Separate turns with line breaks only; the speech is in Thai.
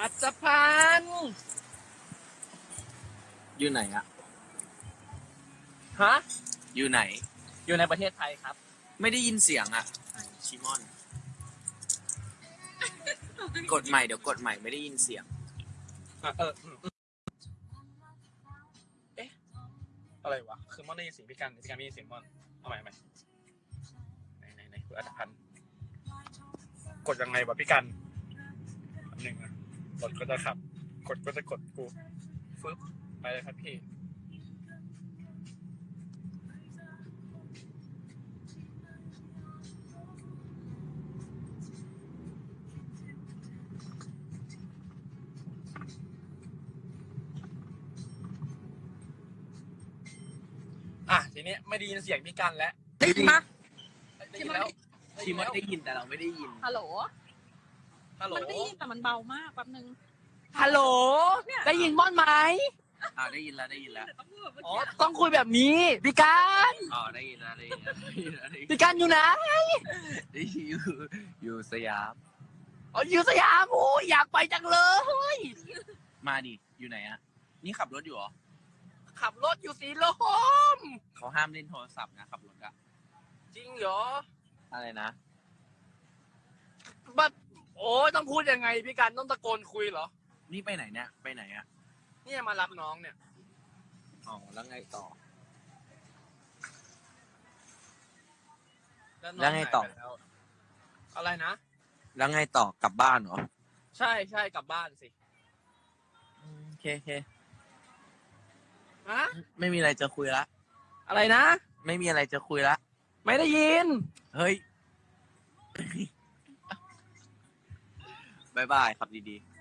อัศพันธ์
อยู่ไหนอะ
ฮะ
อยู่ไหน
อยู่ในประเทศไทยครับ
ไม่ได้ยินเสียงอะชิมอน กดใหม่เดี๋ยวกดใหม่ไม่ได้ยินเสียง
อะเอออืมอืมเอ๊ะอะไรวะ คือมอนได้ยินเสียงพี่กันพี่กันไม่ได้ยินเสียงมอน เอาใหม่เอาใหม่ไหนไหนไหนคุณอัตพันธ์กดยังไงวะพี่กันอันหนึ่งนะ กดก็จะขับ กดก็จะกดกูฟึบไปเลยครับพี่อะทีนี้ไม่ได้ยินเสียงพี่กันแล้ว
ได้ยินปะ
ได้ยินแล้ว
ชิมอนได้ยินแต่เราไม่ได้ยิน
ฮัลโหล
ฮัลโหล
มันได้ยินแต่มันเบามากแป๊บนึง
ฮัลโหล
เนี่ย
ได้ยินม่อนไหม
อ่าได้ยินแล้วได้ยินแล้ว
ต้องพูดแบบเมื่อ
อ๋อ
กี้
ต้องคุยแบบนี้พี่การ
อ๋อได้ยินแล้วได้ยินแล้วได้ยินแล้วได้ยิน
พี่การอยู่ไหน
ได้ยินอยู่อยู่สยาม
อ๋ออยู่สยามโอ้ยอยากไปจังเลย
มาดิอยู่ไหนอะนี่ขับรถอยู่เหรอ
ขับรถอยู่สีลม
เขาห้ามเล่นโทรศัพท์นะขับรถอะ
จริงเหรอ
อะไรนะ
บัด โอ้ยต้องพูดยังไงพี่การต้องตะโกนคุยเหรอ
นี่ไปไหนเนี่ย ไปไหนอะ
เนี่ยมารับน้องเนี่ย
อ๋อ แล้วไงต่อ
น้
แล้วไงต่อ
หายปแล้วอะไรนะ
แล้วไงต่อกลับบ้านเหรอ
ใช่ใช่กลับบ้านสิ
อืมโอเคโอเค
ฮะ
ไม่มีอะไรจะคุยละ
อะไรนะ
ไม่มีอะไรจะคุยละ
ไม่ได้ยิน
เฮ้ย บายบายขับดีๆ